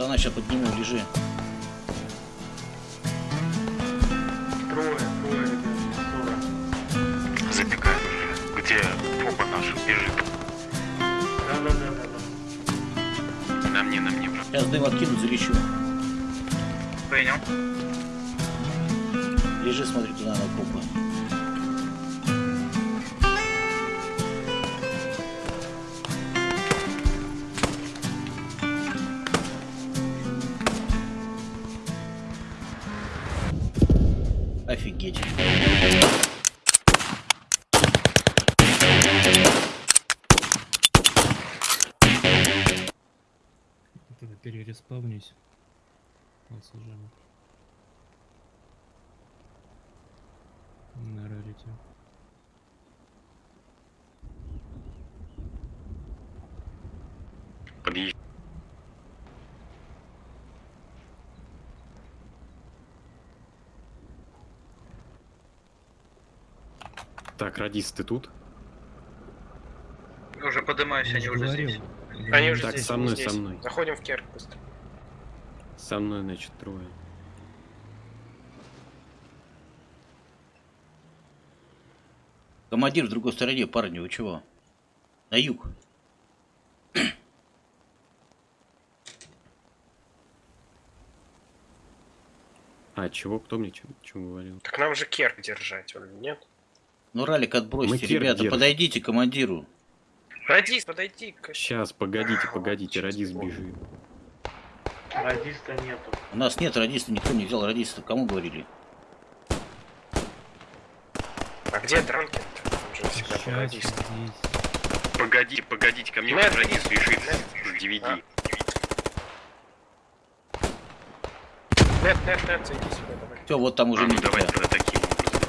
Антона сейчас подниму, лежи. Трое, трое, ребят. Уже. Где попа наша бежит? Да, да, да, да, да. На мне, на мне, брат. Сейчас дым откину, залечу. Понял. Лежи, смотри туда на копы. Подъезд. Так, радист, ты тут? Уже поднимаюсь, Я они же уже говорил, здесь. я Они уже Так, здесь, со мной, здесь. со мной. Заходим в керк быстро. Со мной, значит, трое. Командир в другой стороне, парни, вы чего? На юг. А, чего? Кто мне чем, чем говорил? Так нам же керк держать, он нет? Ну, ралик отбросьте, Мы ребята, держим. подойдите к командиру. Радис, подойди к... Сейчас, погодите, погодите, вспомню. бежит. Радиста нету. У нас нет радиста, никто не взял радиста. Кому говорили? А где Дранкин? Там же всегда был Сейчас радист. здесь. Погодите, погодите, ко мне радист бежит с DVD. А. Нет, нет, нет, зайди сюда, давай. Все, вот там уже А, ну не давай тебя. тогда таким образом.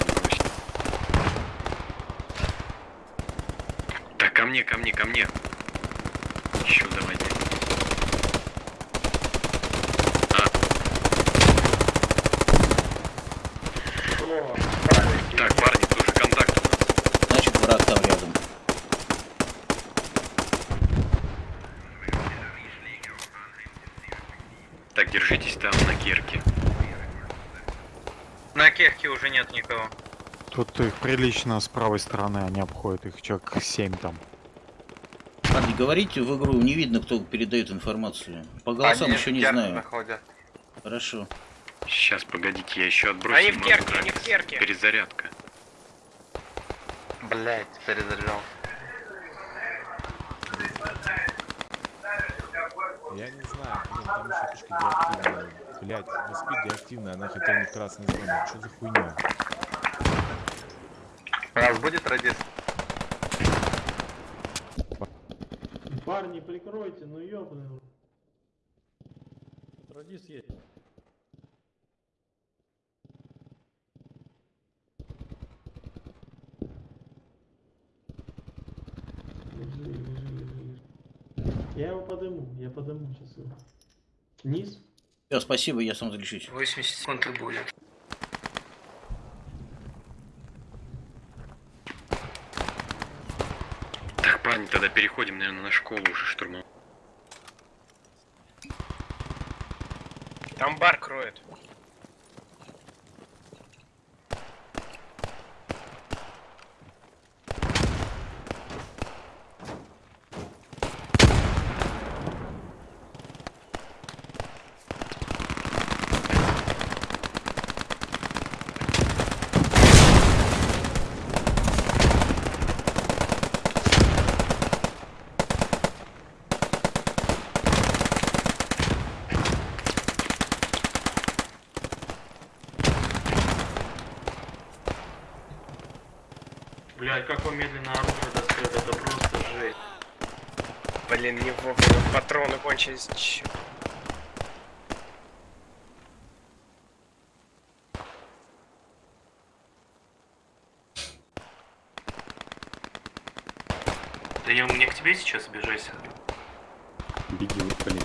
Так, ко мне, ко мне, ко мне. Еще давайте. А, О, так, парни, тоже контакт у нас. Значит, враг там рядом. Так, держитесь там на керке. На керке уже нет никого. Тут их прилично с правой стороны, они обходят их человек 7 там. Парни, говорите в игру, не видно, кто передает информацию. По голосам еще не знаю. Хорошо. Сейчас, погодите, я еще отбросил. Они в керке, они в керке. Перезарядка. Блять, перезаряжал. Я не знаю, блин, там еще фишка деактивная. Блять, на спид деактивная, она хотя бы красный зона. Что за хуйня? Раз будет радист. парни, прикройте, ну ёбаный. Радист есть. Я его подыму, я подыму сейчас его. Низ? Все, спасибо, я сам залечусь. 80 секунд и будет. Так, парни, тогда переходим, наверное, на школу уже штурмом. Там бар кроет. Блядь, как он медленно оружие достает, это просто жесть. Блин, не вовремя патроны кончились. Чё? Да я мне к тебе сейчас бежать. Беги, вот, блин.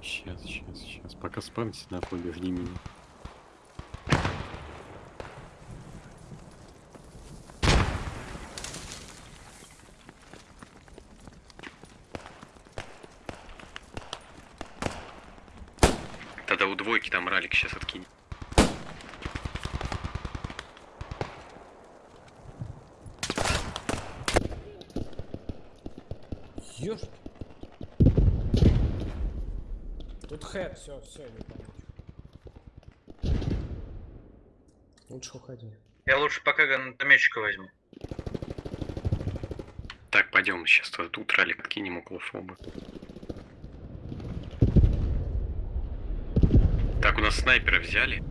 Сейчас, сейчас, сейчас. Пока спамьте, нахуй, жди меня. у двойки там ралик сейчас откинет. Ёшки. Тут хэт, все, все, не получу. Лучше уходи. Я лучше пока гранатометчика возьму. Так, пойдем сейчас тут ралик откинем около фоба. Так, у нас снайпера взяли.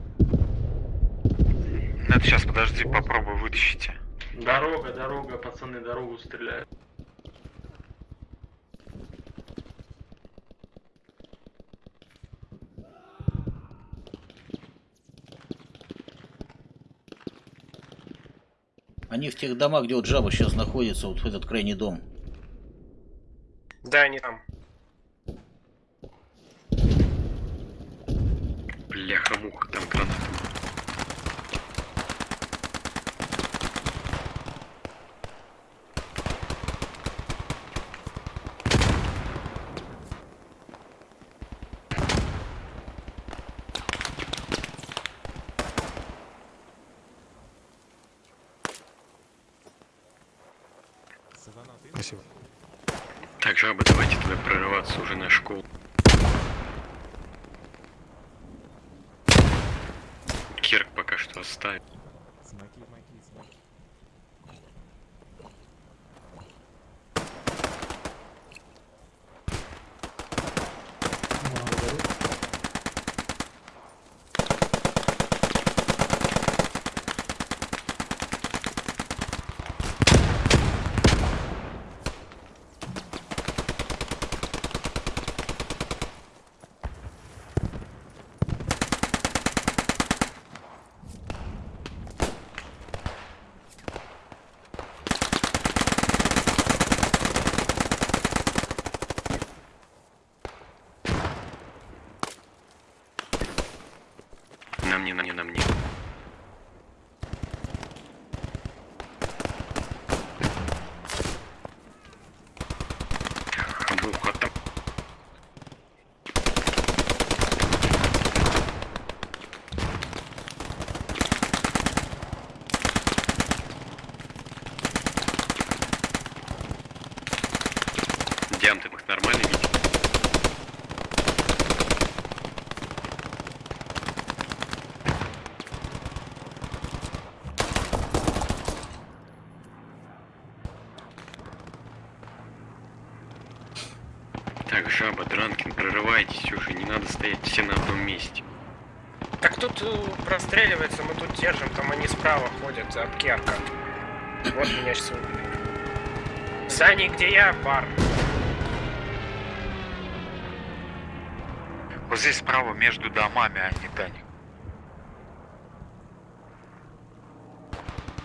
Это сейчас подожди, попробуй вытащите. Дорога, дорога, пацаны, дорогу стреляют. Они в тех домах, где вот жаба сейчас находится, вот в этот крайний дом. Да, они там. use my keys now. Так, жаба, Дранкин, прорывайтесь уже, не надо стоять все на одном месте. Так тут э, простреливается, мы тут держим, там они справа ходят, аптека. Вот меня сейчас убили. Сани, где я, бар? Вот здесь справа между домами, а не Даник.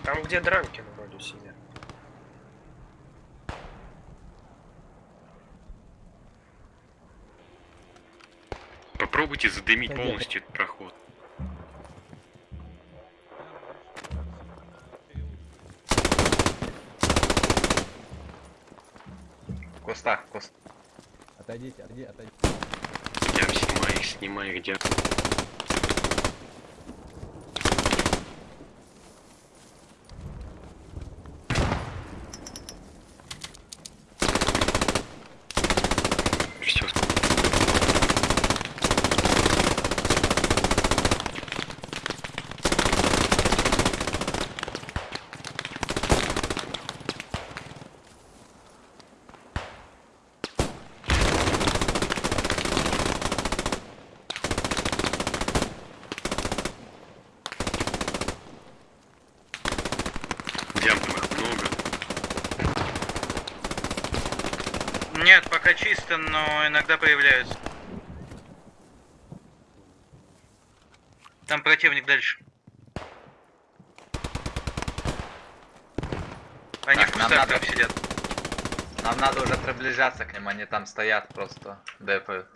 Там, где Дранкин вроде сидят. Попробуйте задымить полностью этот проход. В кустах, в кустах. Отойдите, отойди, отойди. Я снимаю их, снимаю их, где. Все, Диан, там их много. Нет, чисто, но иногда появляются. Там противник дальше. Они в кустах там сидят. Нам надо уже приближаться к ним, они там стоят просто, дэпают.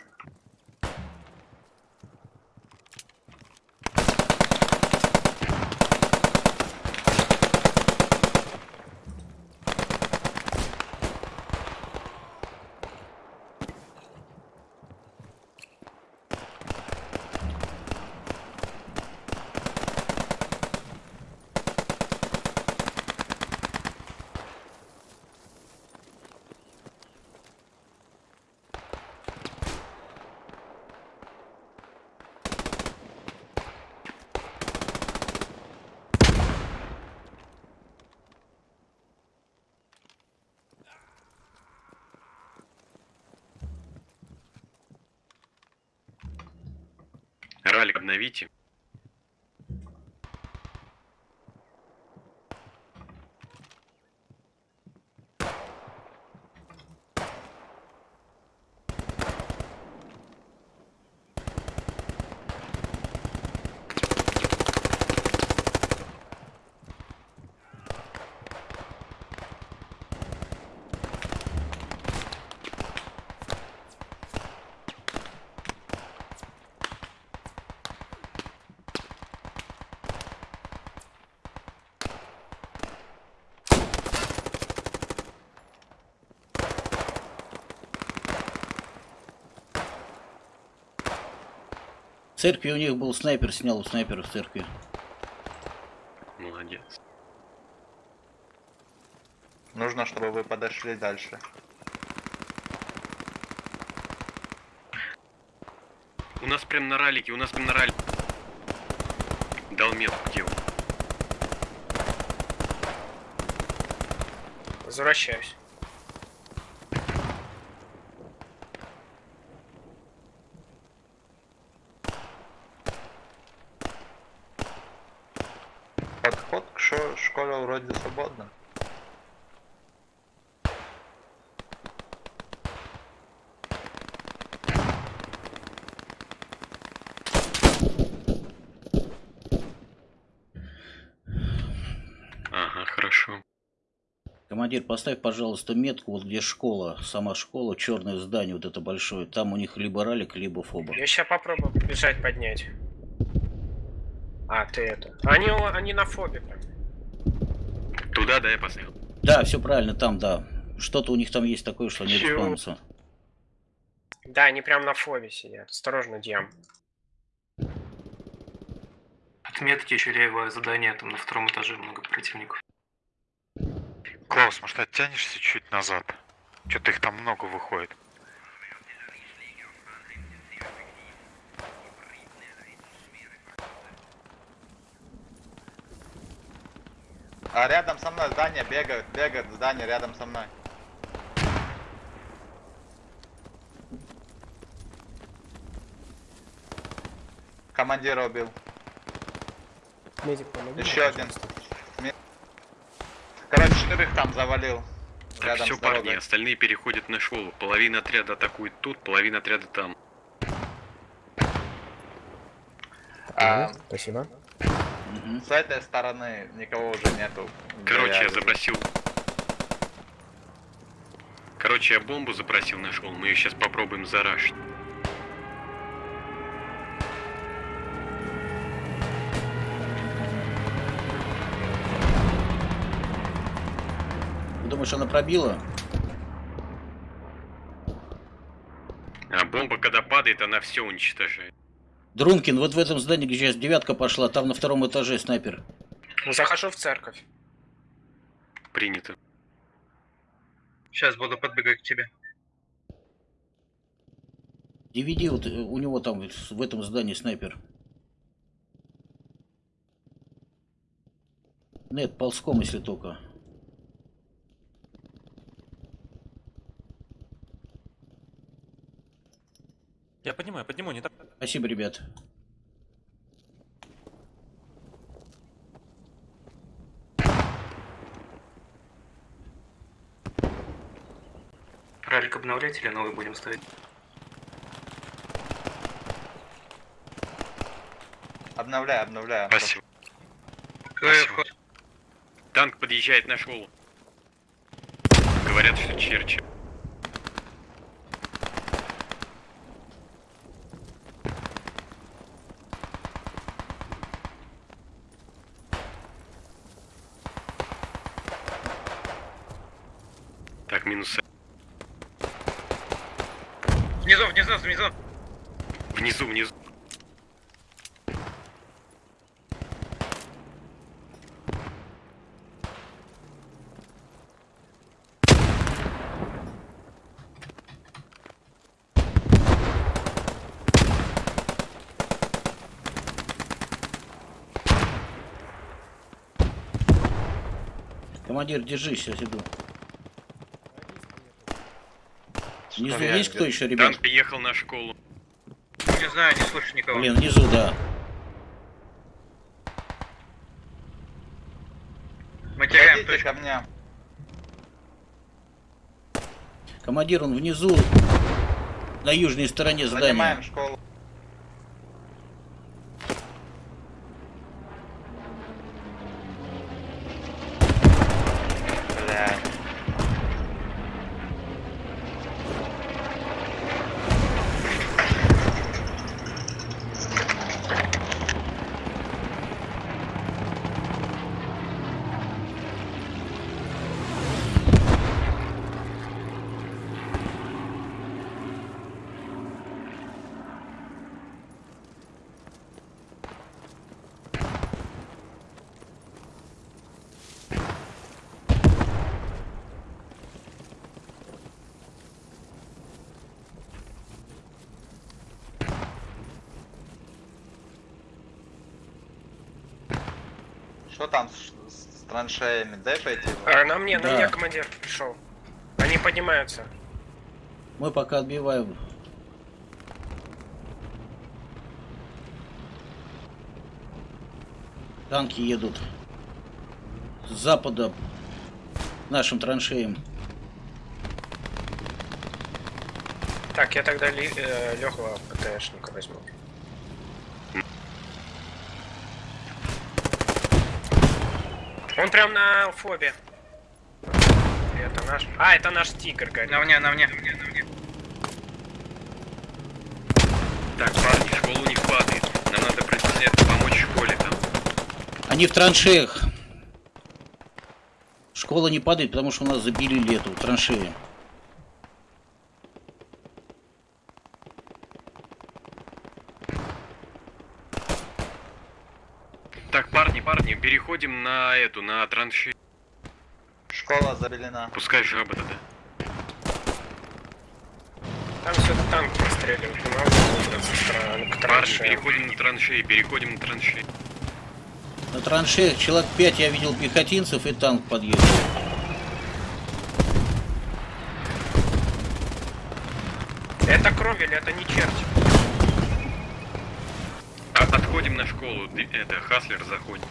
Обновите. Церкви у них был снайпер, снял у снайпера в церкви. Молодец. Нужно, чтобы вы подошли дальше. У нас прям на ралике, у нас прям на ралике. Дал метку где он. Возвращаюсь. Подход к шо- школе вроде свободно. Ага, хорошо. Командир, поставь, пожалуйста, метку, вот где школа, сама школа, черное здание, вот это большое. Там у них либо ралик, либо фоба. Я сейчас попробую побежать поднять. А, ты это. Они, они на фобе прям. Туда, да, я поставил. Да, все правильно, там, да. Что-то у них там есть такое, что они респаунятся. Да, они прям на фобе сидят. Осторожно, Диам. Отметьте еще левое задание, там на втором этаже много противников. Клаус, может оттянешься чуть назад? Что-то их там много выходит. А рядом со мной здание бегает, бегает здание рядом со мной. Командира убил. Медик, помоги. Еще один. пожалуйста. Четырех там завалил. Так, Рядом все, парни, остальные переходят на школу. Половина отряда атакует тут, половина отряда там. А, Спасибо. С этой стороны никого уже нету. Короче, я вижу. запросил... Короче, я бомбу запросил на школу, мы ее сейчас попробуем зарашить. Думаешь, она пробила? А бомба, когда падает, она все уничтожает. Дрункин, вот в этом здании, где сейчас девятка пошла, там на втором этаже снайпер. Захожу в церковь. Принято. Сейчас буду подбегать к тебе. DVD, вот э, у него там в этом здании снайпер. Нет, ползком, если только. Я подниму, я подниму, не так. Спасибо, ребят. Ралик обновлять или новый будем ставить? Обновляю, обновляю. Спасибо. Спасибо. Танк подъезжает на школу. Говорят, что черчи. Так, минус. Внизу, внизу, внизу. Внизу, внизу. Командир, держись, сейчас иду. Внизу Там есть кто еще, ребят? Танк приехал на школу. Ну, не знаю, не слышу никого. Блин, внизу, да. Мы теряем точку. ко мне. Командир, он внизу, на южной стороне Занимаем здания. Занимаем школу. Что там с, с- с траншеями? Дай пойти. А, на мне, на Да. мне командир пришел. Они поднимаются. Мы пока отбиваем. Танки едут с запада нашим траншеям. Так, я тогда ли, э, легкого ПТшника возьму. Он прям на фобе. Это наш. А, это наш тигр, горит. На мне, на мне, на мне, на мне. Так, парни, школа у них падает. Нам надо присоединяться, помочь школе там. Они в траншеях. Школа не падает, потому что у нас забили эту траншею. Так, парни, парни, переходим на эту, на траншею. Школа забелена. Пускай жаба тогда. Там все танк Парни, траншеям. переходим на траншеи, переходим на траншеи. На траншеях человек 5 я видел пехотинцев и танк подъехал. Это кровель, это не черти. А, отходим на школу, это, Хаслер заходит.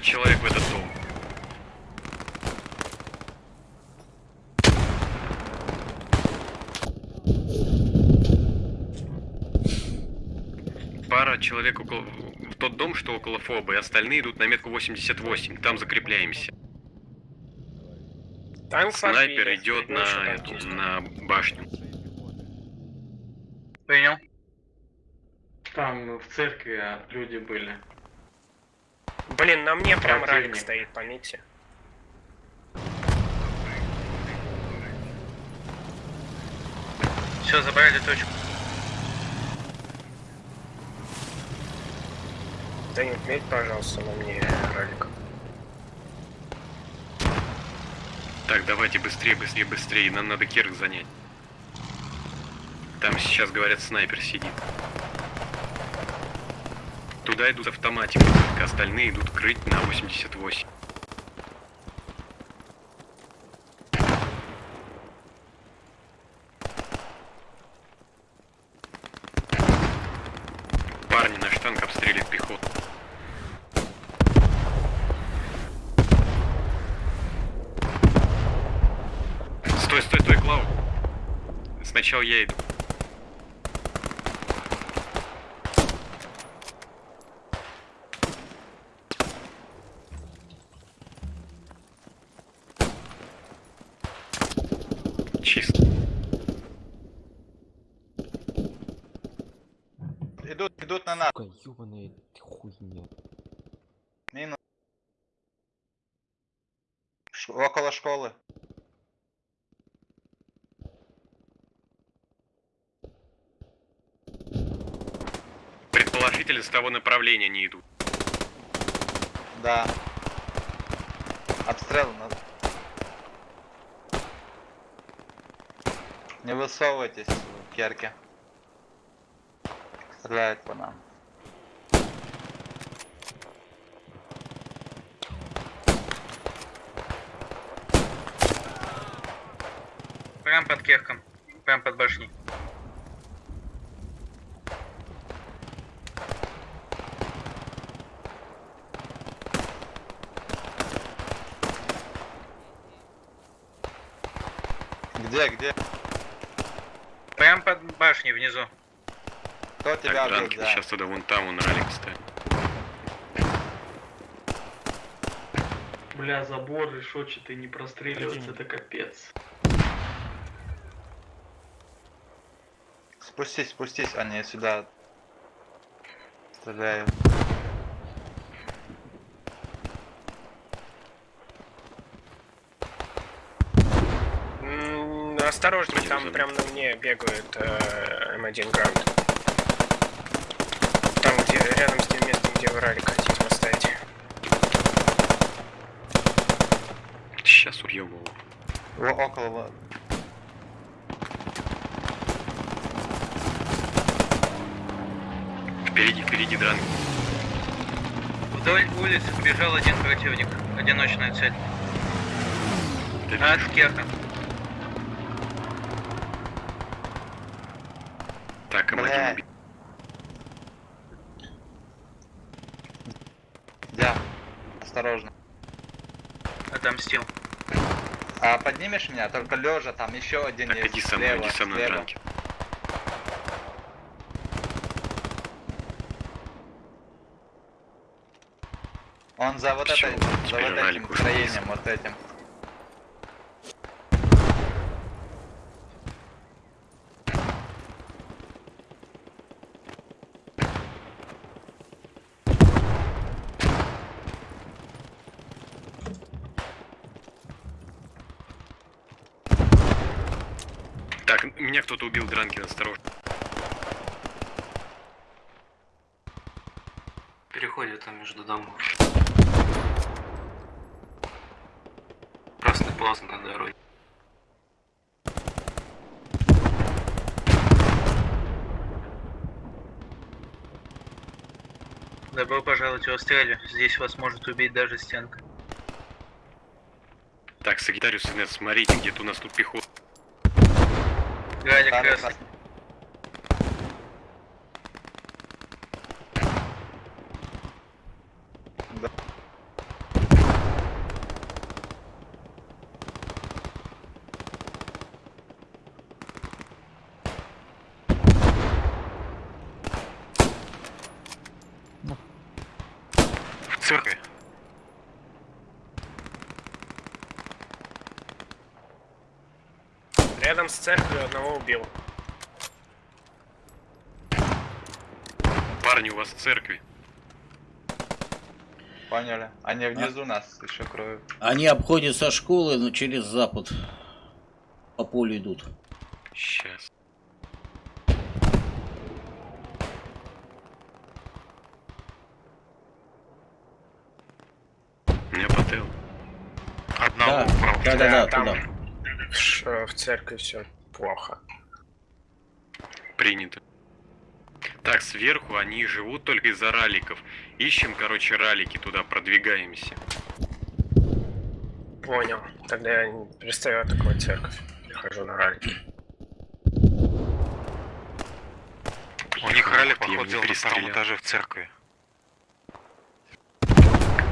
Пара человек в этот дом. Пара человек около... в тот дом, что около фоба, и остальные идут на метку 88. Там закрепляемся. Танк Снайпер подбили. идет на, эту, на башню. Принял. Там в церкви люди были. Блин, на мне прям ралик стоит, пометьте. Все, забрали точку. Да не отметь, пожалуйста, на мне ралик. Так, давайте быстрее, быстрее, быстрее. Нам надо Керк занять. Там сейчас, говорят, снайпер сидит. Туда идут автоматикой, только остальные идут крыть на 88. Парни, наш танк обстреливает пехоту. Стой, стой, стой, Клау. Сначала я иду. Чисто. Идут, идут на нас. Сука, ёбаная хуйня. Минус. Ш- около школы. Предположительно, с того направления не идут. Да. Обстрел нас. Не высовывайтесь в керке. Стреляет по нам. кехкам. Прям под башней. Где, где? Прям под башней внизу. Кто так, тебя убил? Да. Сейчас туда вон там он ралик стоит. Бля, забор решетчатый не простреливается, это капец. Спустись, спустись, они сюда стреляют. М, Осторожней, там прям на мне бегают э, М1 Грант. Там, где рядом с тем местом, где вы ралик хотите поставить. Сейчас. Во, около... Впереди, впереди дранки. Вдоль улицы побежал один противник. Одиночная цель. От Керха. Так, М1 Бля. убит. Дя, осторожно. Отомстил. А поднимешь меня? Только лежа, там еще один Так, есть. иди со мной, слева, иди со мной, слева. дранки. Он за вот этой, за вот этим строением, вот этим. Так, меня кто-то убил, Дранкин, осторожно. Переходит там между домов. Пласт на дороге. Добро пожаловать в Австралию. Здесь вас может убить даже стенка. Так, Сагитариус, нет, смотрите, где-то у нас тут пехота. Галя Там красный. красный. Да. В церкви. Рядом с церковью одного убил. Парни, у вас в церкви. Поняли. Они внизу нас еще кроют. Они обходят со школы, но через запад. По полю идут. Сейчас. Я потел. Одного Да, убрал. да, да, да, там туда. Ш- в церкви все плохо. Принято. Так, сверху они живут только из-за раликов. Ищем, короче, ралики, туда продвигаемся. Понял. Тогда я не перестаю атаковать церковь. Перехожу на ралики. У них я походу, на втором этаже в церкви.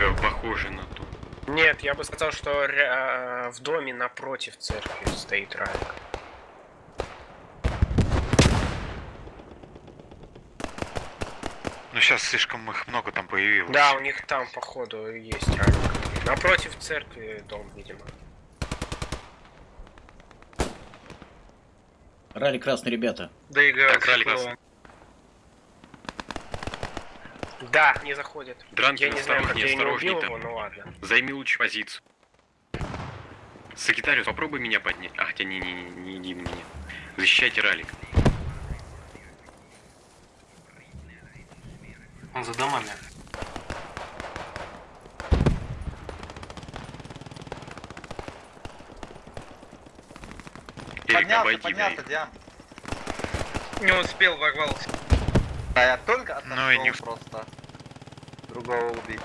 Э, Похоже на то. Нет, я бы сказал, что ря- в доме напротив церкви стоит ралик. Ну сейчас слишком их много там появилось. Да, у них там, походу, есть ралик. Напротив церкви дом, видимо. Ралли красный, ребята. Доигрался. Так, ралли красный. Да, не заходит. Дранкин, я не знаю, как я не осторожней убил там. его, ну ладно. Займи лучше позицию. Сагитариус, попробуй меня поднять. А, хотя не, не, не, не иди на меня. Защищайте ралик. Он за домами. Эрик, Поднялся, обойди, поднялся, Диан. Не успел, ворвался. А я только отошел Ну и не- просто. Другого убить.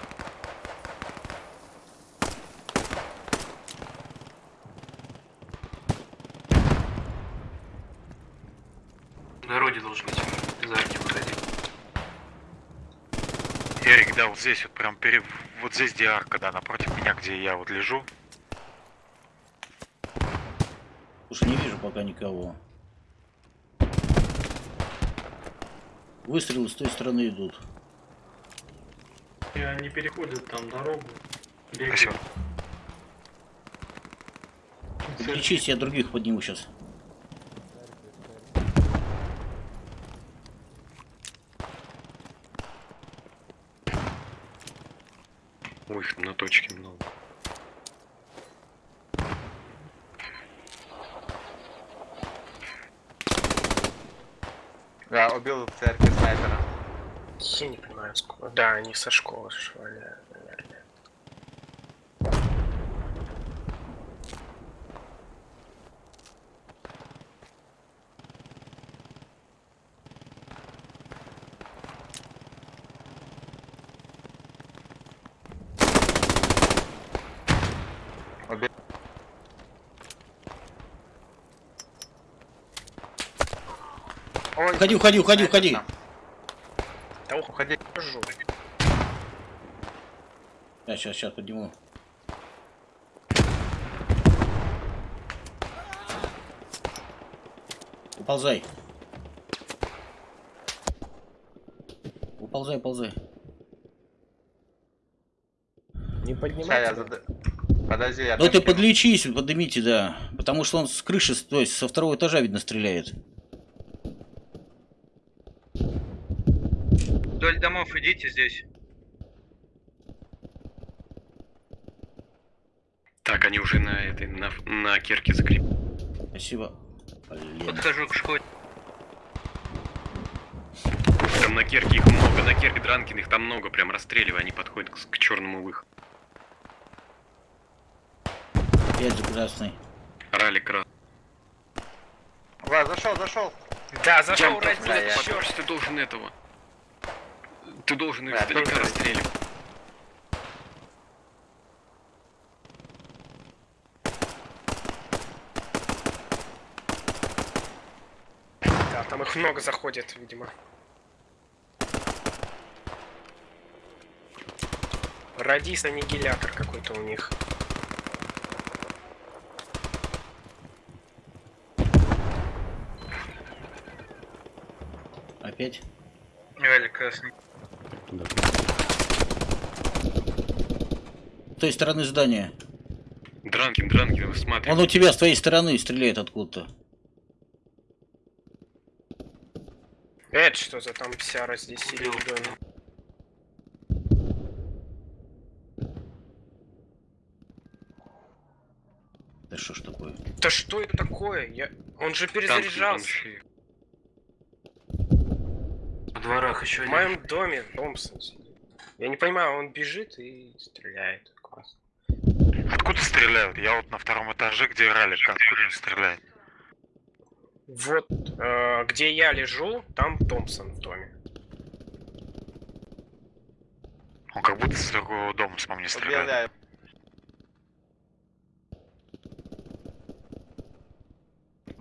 На дороге должен быть. За арки выходи. Эрик, да, вот здесь вот прям перед... Вот здесь где арка, да, напротив меня, где я вот лежу. Уж не вижу пока никого. Выстрелы с той стороны идут. И они переходят там дорогу. Бегают. Спасибо. Лечись, я других подниму сейчас. Ой, на точке много. Я убил в церкви снайпера. Я не понимаю, сколько. Да, они со школы шваляют, наверное. Уходи, уходи, уходи, Снайпер уходи. там. да сейчас, сейчас подниму. Уползай. Уползай, ползай. Не Ща поднимайте. я зад... Подожди, я Ну ты подлечись, поднимите, да. Потому что он с крыши, то есть со второго этажа, видно, стреляет. Вдоль домов идите здесь. Так, они уже на этой, на, на керке закреплены. Спасибо. Блин. Подхожу к школе. Там на керке их много, на керке Дранкин их там много, прям расстреливай, они подходят к, к черному выходу. За красный. Ралик раз. Ва, зашел, зашел. Да, зашел бля, я- Черт, ты должен этого. Ты должен их Да, издалека расстреливать. Да, там их много заходит, видимо. Радис аннигилятор какой-то у них. Опять. Валик красный. С той стороны здания. Дранкин, Дранкин, смотри. Он у тебя с твоей стороны стреляет откуда-то. Это что за там вся здесь сидит в доме? Да что ж такое? Да что это такое? Я... Он же Танки, перезаряжался. танки. В дворах еще В один. моем доме Томпсон сидит. Я не понимаю, он бежит и стреляет. Класс. Откуда стреляют? Я вот на втором этаже, где ралик, откуда он стреляет? Вот э, где я лежу, там Томпсон в доме. Он как будто с другого дома с не стреляет.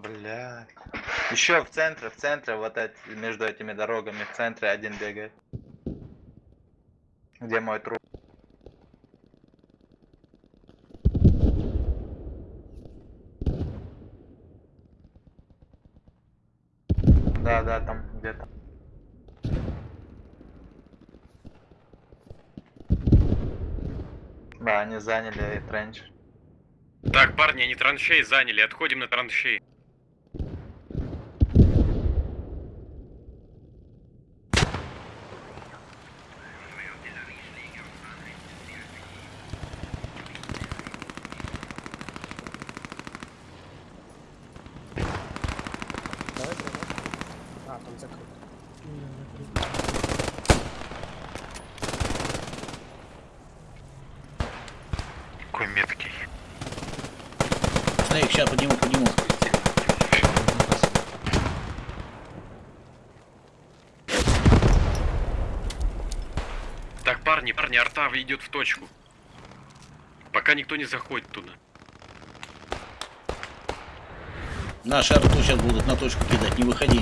Я. Бля. Еще в центре, в центре, вот эти, между этими дорогами, в центре один бегает. Где мой труп? Да, да, там где-то. Да, они заняли тренч. Так, парни, они траншей заняли, отходим на траншей. А, там закрыто. Какой меткий. Снейк, сейчас подниму, подниму. Так, парни, арта идет в точку. Пока никто не заходит туда. Наши арту сейчас будут на точку кидать, не выходи.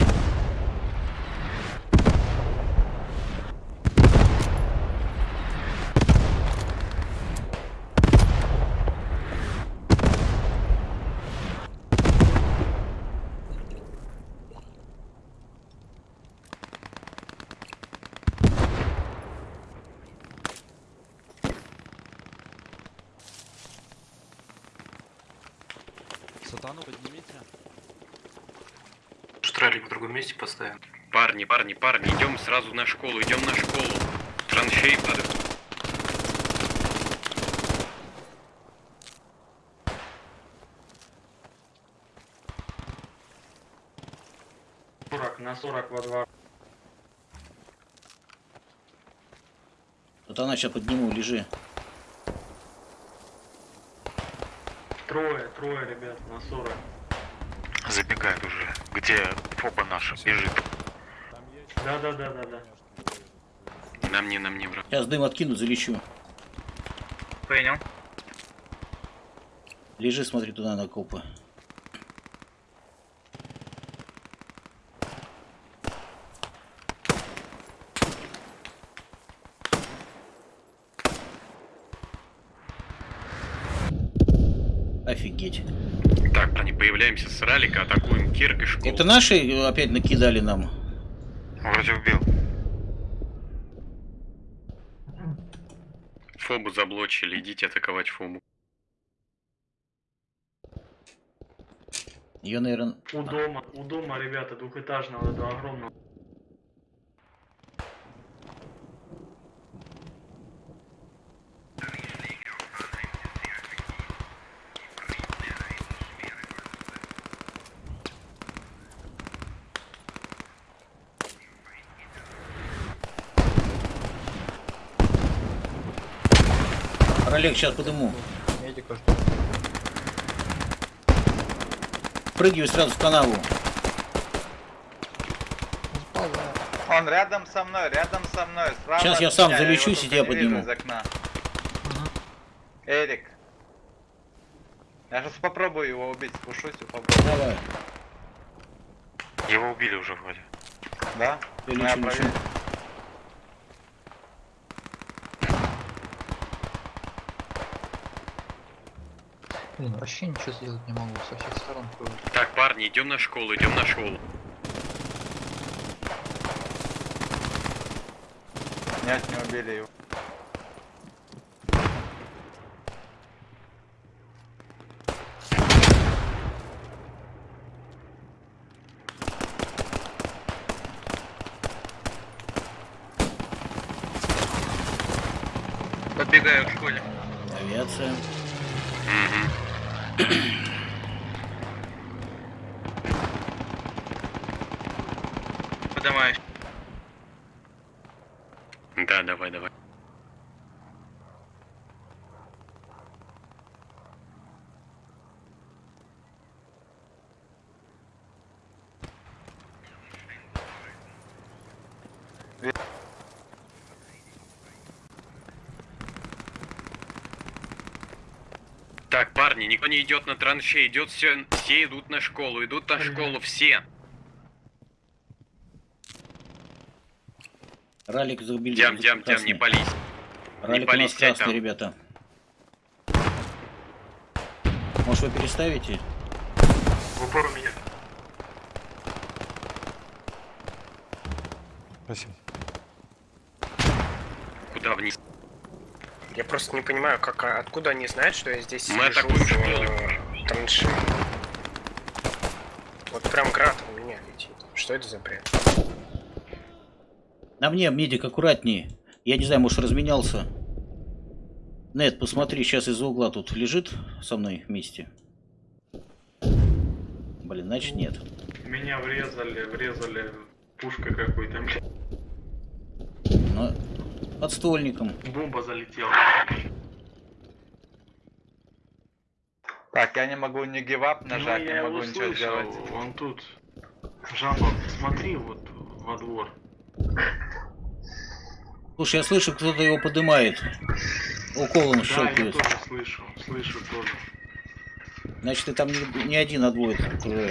Сатану поднимите. Штралик в другом месте поставим. Парни, парни, парни, идем сразу на школу, идем на школу. Траншеи падают. на 40 во двор. Вот она сейчас подниму, лежи. Трое, трое, ребят, на 40. Забегает уже. Где фоба наша бежит? Да, да, да, да, да. На мне, на мне, брат. Сейчас дым откину, залечу. Понял. Лежи, смотри туда на копы. Офигеть. Так, парни, появляемся с ралика, атакуем Кирк и школу. Это наши опять накидали нам? Вроде убил. Фобу заблочили, идите атаковать Фобу. Ее, наверное... У дома, у дома, ребята, двухэтажного, этого огромного. Олег, сейчас подыму. Медика жду. Прыгивай сразу в канаву. Он рядом со мной, рядом со мной. Справа Сейчас я сам залечусь и тебя подниму. Из окна. Эрик. Я сейчас попробую его убить, спушусь и попробую. Давай. Его убили уже вроде. Да? Я Ну, я проверю. Блин, вообще ничего сделать не могу, со всех сторон. Так, парни, идем на школу, идем на школу. Нет, не убили его. Подбегаю к школе. Авиация. Поднимаюсь. Да, давай, давай. Так, парни, никто не идет на траншеи, идет все, все идут на школу, идут на школу, все. Ралик забили. Дям, дям, дям, не пались. Ралик у пались, нас сядь красный, там. ребята. Может вы переставите? В упор у меня. Спасибо. Куда вниз? Я просто не понимаю, как, а откуда они знают, что я здесь Мы атакуем в, траншеи. Вот прям град у меня летит. Что это за бред? На мне, медик, аккуратнее. Я не знаю, может разменялся. Нет, посмотри, сейчас из-за угла тут лежит со мной вместе. Блин, значит нет. Меня врезали, врезали пушкой какой-то, блядь. Подствольником. Бомба залетела. Так, я не могу ни гивап нажать, ну, не я могу его ничего слышал, сделать. он тут. Жаба, смотри вот во двор. Слушай, я слышу, кто-то его поднимает. Уколом Да, я щелкает. тоже слышу, слышу тоже. Значит, ты там не, не один, а двое уже.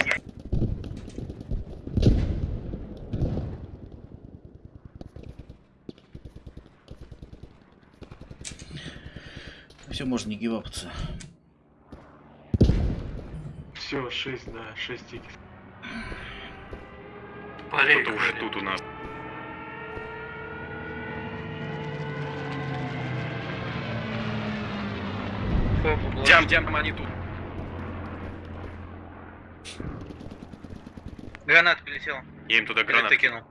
Все, можно не гивапаться. Все, 6, да, 6 тикет. Кто-то уже тут у нас. Дям, дям, там они тут. Гранат прилетел. Я им туда гранат. кинул.